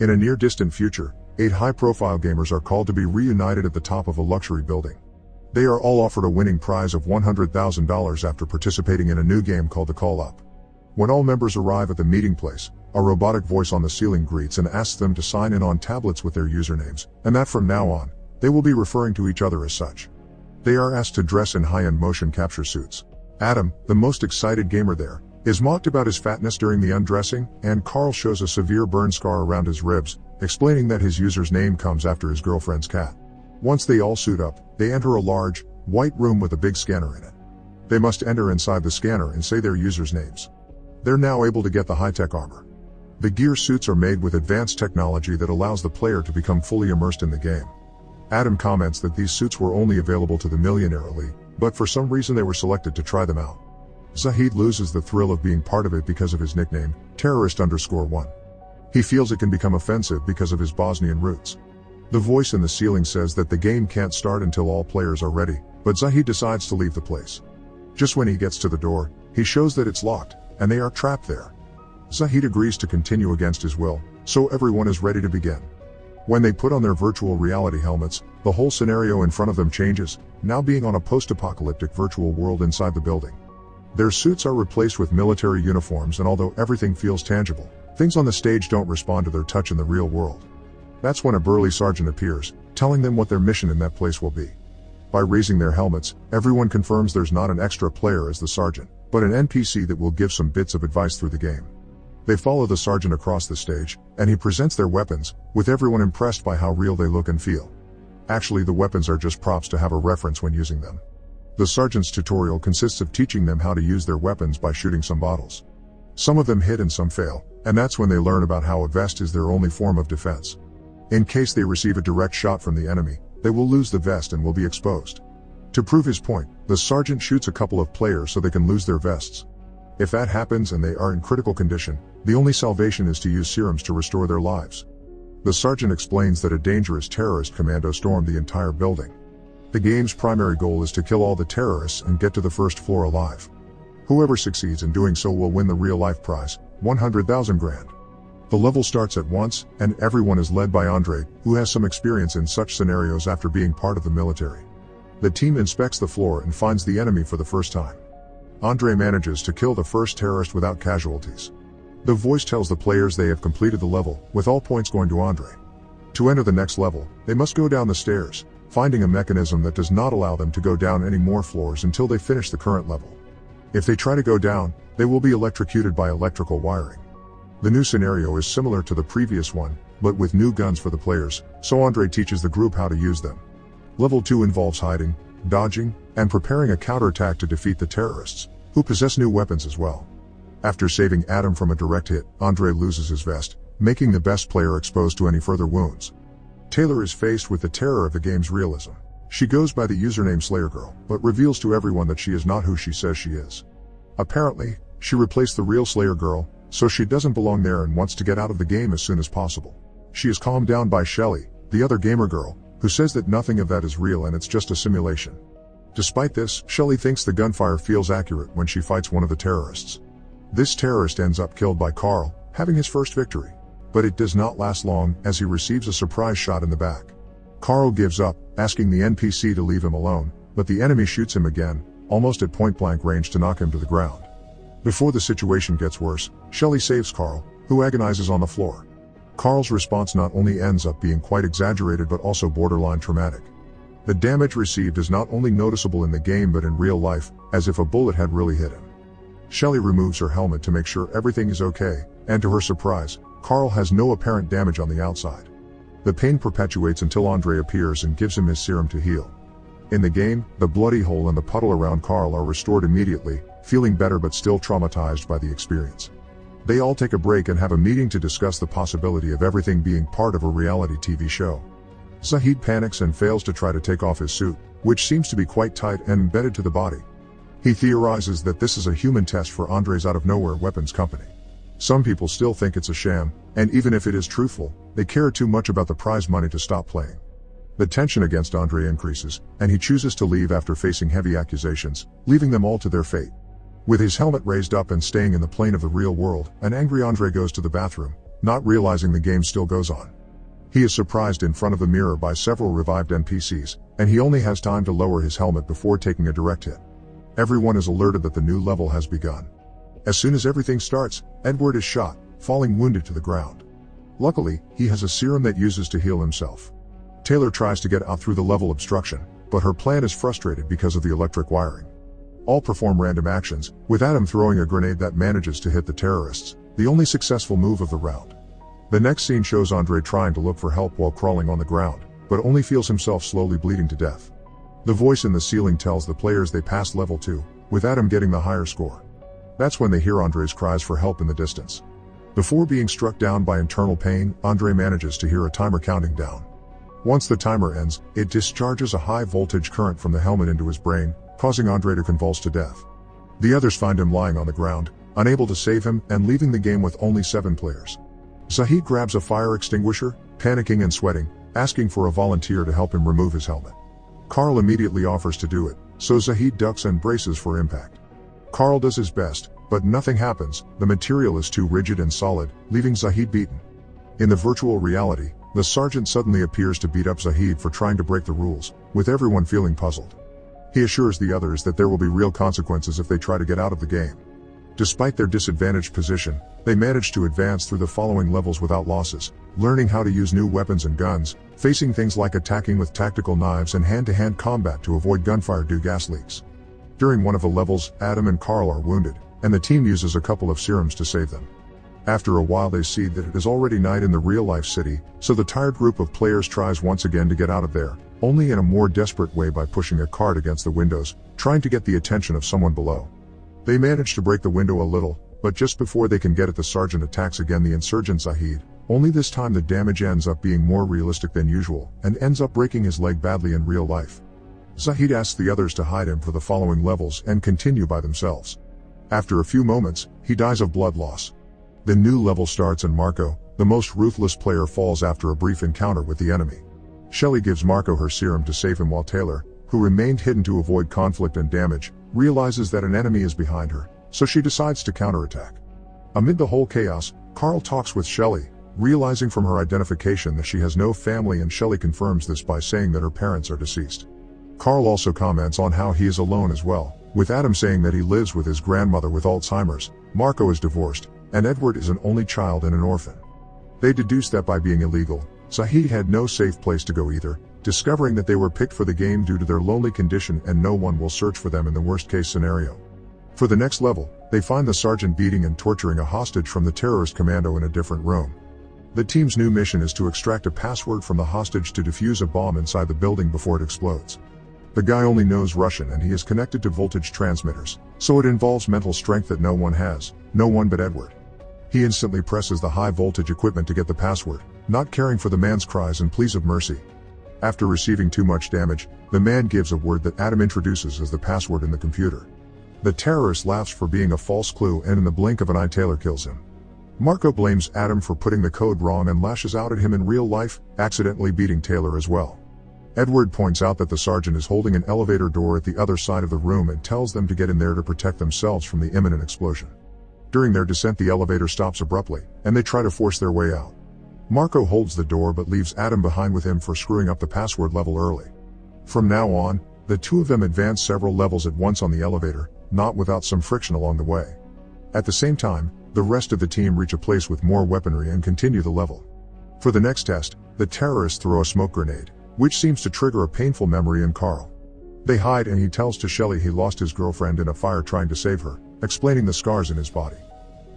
In a near distant future, eight high profile gamers are called to be reunited at the top of a luxury building. They are all offered a winning prize of $100,000 after participating in a new game called the Call Up. When all members arrive at the meeting place, a robotic voice on the ceiling greets and asks them to sign in on tablets with their usernames, and that from now on, they will be referring to each other as such. They are asked to dress in high-end motion capture suits. Adam, the most excited gamer there, is mocked about his fatness during the undressing, and Carl shows a severe burn scar around his ribs, explaining that his user's name comes after his girlfriend's cat. Once they all suit up, they enter a large, white room with a big scanner in it. They must enter inside the scanner and say their users' names. They're now able to get the high-tech armor. The gear suits are made with advanced technology that allows the player to become fully immersed in the game. Adam comments that these suits were only available to the millionaire elite, but for some reason they were selected to try them out. Zahid loses the thrill of being part of it because of his nickname, terrorist underscore one. He feels it can become offensive because of his Bosnian roots. The voice in the ceiling says that the game can't start until all players are ready, but Zahid decides to leave the place. Just when he gets to the door, he shows that it's locked, and they are trapped there. Zahid agrees to continue against his will, so everyone is ready to begin. When they put on their virtual reality helmets, the whole scenario in front of them changes, now being on a post-apocalyptic virtual world inside the building. Their suits are replaced with military uniforms and although everything feels tangible, things on the stage don't respond to their touch in the real world. That's when a burly sergeant appears, telling them what their mission in that place will be. By raising their helmets, everyone confirms there's not an extra player as the sergeant, but an NPC that will give some bits of advice through the game. They follow the sergeant across the stage, and he presents their weapons, with everyone impressed by how real they look and feel. Actually the weapons are just props to have a reference when using them. The sergeant's tutorial consists of teaching them how to use their weapons by shooting some bottles. Some of them hit and some fail, and that's when they learn about how a vest is their only form of defense. In case they receive a direct shot from the enemy, they will lose the vest and will be exposed. To prove his point, the sergeant shoots a couple of players so they can lose their vests. If that happens and they are in critical condition, the only salvation is to use serums to restore their lives. The sergeant explains that a dangerous terrorist commando stormed the entire building. The game's primary goal is to kill all the terrorists and get to the first floor alive. Whoever succeeds in doing so will win the real-life prize, 100,000 grand. The level starts at once, and everyone is led by Andre, who has some experience in such scenarios after being part of the military. The team inspects the floor and finds the enemy for the first time. Andre manages to kill the first terrorist without casualties. The voice tells the players they have completed the level, with all points going to Andre. To enter the next level, they must go down the stairs, finding a mechanism that does not allow them to go down any more floors until they finish the current level. If they try to go down, they will be electrocuted by electrical wiring. The new scenario is similar to the previous one, but with new guns for the players, so Andre teaches the group how to use them. Level 2 involves hiding, dodging, and preparing a counterattack to defeat the terrorists, who possess new weapons as well. After saving Adam from a direct hit, Andre loses his vest, making the best player exposed to any further wounds. Taylor is faced with the terror of the game's realism. She goes by the username Slayer Girl, but reveals to everyone that she is not who she says she is. Apparently, she replaced the real Slayer Girl, so she doesn't belong there and wants to get out of the game as soon as possible. She is calmed down by Shelly, the other gamer girl, who says that nothing of that is real and it's just a simulation. Despite this, Shelly thinks the gunfire feels accurate when she fights one of the terrorists. This terrorist ends up killed by Carl, having his first victory. But it does not last long, as he receives a surprise shot in the back. Carl gives up, asking the NPC to leave him alone, but the enemy shoots him again, almost at point blank range to knock him to the ground. Before the situation gets worse, Shelly saves Carl, who agonizes on the floor. Carl's response not only ends up being quite exaggerated but also borderline traumatic. The damage received is not only noticeable in the game but in real life, as if a bullet had really hit him. Shelly removes her helmet to make sure everything is okay, and to her surprise, Carl has no apparent damage on the outside. The pain perpetuates until Andre appears and gives him his serum to heal. In the game, the bloody hole and the puddle around Carl are restored immediately, feeling better but still traumatized by the experience. They all take a break and have a meeting to discuss the possibility of everything being part of a reality TV show. Zahid panics and fails to try to take off his suit, which seems to be quite tight and embedded to the body. He theorizes that this is a human test for Andre's out-of-nowhere weapons company. Some people still think it's a sham, and even if it is truthful, they care too much about the prize money to stop playing. The tension against Andre increases, and he chooses to leave after facing heavy accusations, leaving them all to their fate. With his helmet raised up and staying in the plane of the real world, an angry Andre goes to the bathroom, not realizing the game still goes on. He is surprised in front of the mirror by several revived NPCs, and he only has time to lower his helmet before taking a direct hit. Everyone is alerted that the new level has begun. As soon as everything starts, Edward is shot, falling wounded to the ground. Luckily, he has a serum that uses to heal himself. Taylor tries to get out through the level obstruction, but her plan is frustrated because of the electric wiring. All perform random actions, with Adam throwing a grenade that manages to hit the terrorists, the only successful move of the round. The next scene shows Andre trying to look for help while crawling on the ground, but only feels himself slowly bleeding to death. The voice in the ceiling tells the players they passed level 2, with Adam getting the higher score. That's when they hear Andre's cries for help in the distance. Before being struck down by internal pain, Andre manages to hear a timer counting down. Once the timer ends, it discharges a high voltage current from the helmet into his brain, causing Andre to convulse to death. The others find him lying on the ground, unable to save him and leaving the game with only seven players. Zahid grabs a fire extinguisher, panicking and sweating, asking for a volunteer to help him remove his helmet. Carl immediately offers to do it, so Zahid ducks and braces for impact. Carl does his best, but nothing happens, the material is too rigid and solid, leaving Zahid beaten. In the virtual reality, the sergeant suddenly appears to beat up Zahid for trying to break the rules, with everyone feeling puzzled. He assures the others that there will be real consequences if they try to get out of the game. Despite their disadvantaged position, they manage to advance through the following levels without losses, learning how to use new weapons and guns, facing things like attacking with tactical knives and hand-to-hand combat to avoid gunfire due gas leaks. During one of the levels, Adam and Carl are wounded, and the team uses a couple of serums to save them. After a while they see that it is already night in the real-life city, so the tired group of players tries once again to get out of there, only in a more desperate way by pushing a cart against the windows, trying to get the attention of someone below. They manage to break the window a little, but just before they can get it the sergeant attacks again the insurgent Zahid, only this time the damage ends up being more realistic than usual, and ends up breaking his leg badly in real life. Zahid asks the others to hide him for the following levels and continue by themselves. After a few moments, he dies of blood loss. The new level starts and Marco, the most ruthless player falls after a brief encounter with the enemy. Shelly gives Marco her serum to save him while Taylor, who remained hidden to avoid conflict and damage, realizes that an enemy is behind her, so she decides to counterattack. Amid the whole chaos, Carl talks with Shelly, realizing from her identification that she has no family and Shelly confirms this by saying that her parents are deceased. Carl also comments on how he is alone as well, with Adam saying that he lives with his grandmother with Alzheimer's, Marco is divorced, and Edward is an only child and an orphan. They deduce that by being illegal, Zahid had no safe place to go either, discovering that they were picked for the game due to their lonely condition and no one will search for them in the worst case scenario. For the next level, they find the sergeant beating and torturing a hostage from the terrorist commando in a different room. The team's new mission is to extract a password from the hostage to defuse a bomb inside the building before it explodes. The guy only knows Russian and he is connected to voltage transmitters, so it involves mental strength that no one has, no one but Edward. He instantly presses the high voltage equipment to get the password, not caring for the man's cries and pleas of mercy. After receiving too much damage, the man gives a word that Adam introduces as the password in the computer. The terrorist laughs for being a false clue and in the blink of an eye Taylor kills him. Marco blames Adam for putting the code wrong and lashes out at him in real life, accidentally beating Taylor as well. Edward points out that the sergeant is holding an elevator door at the other side of the room and tells them to get in there to protect themselves from the imminent explosion. During their descent the elevator stops abruptly, and they try to force their way out. Marco holds the door but leaves Adam behind with him for screwing up the password level early. From now on, the two of them advance several levels at once on the elevator, not without some friction along the way. At the same time, the rest of the team reach a place with more weaponry and continue the level. For the next test, the terrorists throw a smoke grenade, which seems to trigger a painful memory in Carl. They hide and he tells to Shelley he lost his girlfriend in a fire trying to save her, explaining the scars in his body.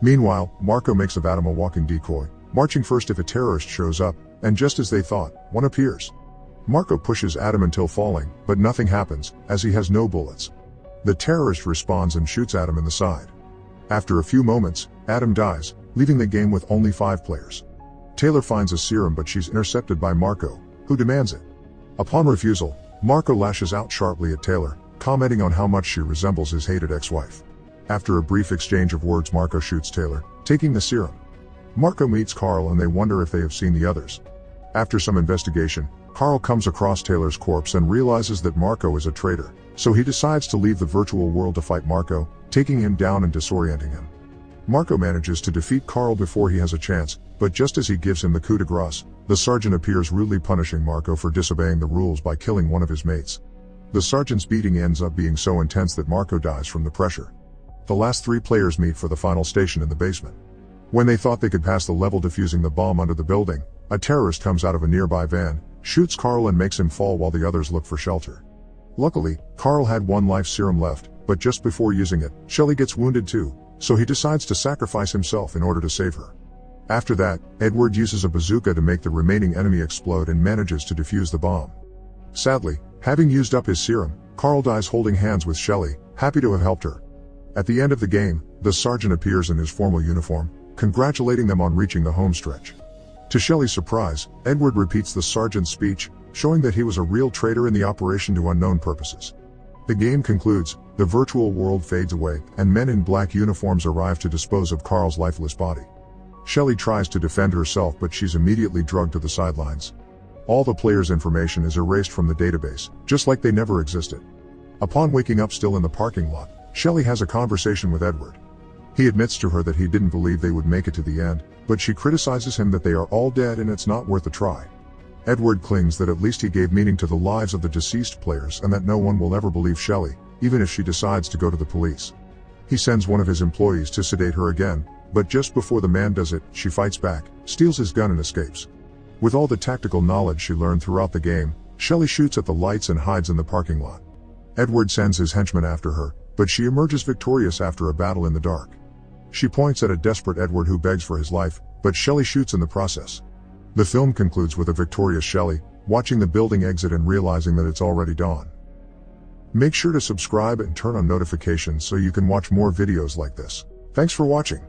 Meanwhile, Marco makes of Adam a walking decoy, marching first if a terrorist shows up, and just as they thought, one appears. Marco pushes Adam until falling, but nothing happens, as he has no bullets. The terrorist responds and shoots Adam in the side. After a few moments, Adam dies, leaving the game with only five players. Taylor finds a serum but she's intercepted by Marco, who demands it. Upon refusal, Marco lashes out sharply at Taylor, commenting on how much she resembles his hated ex-wife. After a brief exchange of words Marco shoots Taylor, taking the serum. Marco meets Carl and they wonder if they have seen the others. After some investigation, Carl comes across Taylor's corpse and realizes that Marco is a traitor, so he decides to leave the virtual world to fight Marco, taking him down and disorienting him. Marco manages to defeat Carl before he has a chance, but just as he gives him the coup de grace, the sergeant appears rudely punishing Marco for disobeying the rules by killing one of his mates. The sergeant's beating ends up being so intense that Marco dies from the pressure. The last three players meet for the final station in the basement. When they thought they could pass the level defusing the bomb under the building, a terrorist comes out of a nearby van, shoots Carl and makes him fall while the others look for shelter. Luckily, Carl had one life serum left, but just before using it, Shelley gets wounded too, so he decides to sacrifice himself in order to save her. After that, Edward uses a bazooka to make the remaining enemy explode and manages to defuse the bomb. Sadly, having used up his serum, Carl dies holding hands with Shelley, happy to have helped her. At the end of the game, the sergeant appears in his formal uniform, congratulating them on reaching the home stretch. To Shelley's surprise, Edward repeats the sergeant's speech, showing that he was a real traitor in the operation to unknown purposes. The game concludes, the virtual world fades away, and men in black uniforms arrive to dispose of Carl's lifeless body. Shelley tries to defend herself but she's immediately drugged to the sidelines. All the player's information is erased from the database, just like they never existed. Upon waking up still in the parking lot, Shelly has a conversation with Edward. He admits to her that he didn't believe they would make it to the end, but she criticizes him that they are all dead and it's not worth a try. Edward clings that at least he gave meaning to the lives of the deceased players and that no one will ever believe Shelley, even if she decides to go to the police. He sends one of his employees to sedate her again, but just before the man does it, she fights back, steals his gun and escapes. With all the tactical knowledge she learned throughout the game, Shelley shoots at the lights and hides in the parking lot. Edward sends his henchmen after her, but she emerges victorious after a battle in the dark. She points at a desperate Edward who begs for his life, but Shelley shoots in the process. The film concludes with a victorious Shelley, watching the building exit and realizing that it's already dawn. Make sure to subscribe and turn on notifications so you can watch more videos like this. Thanks for watching.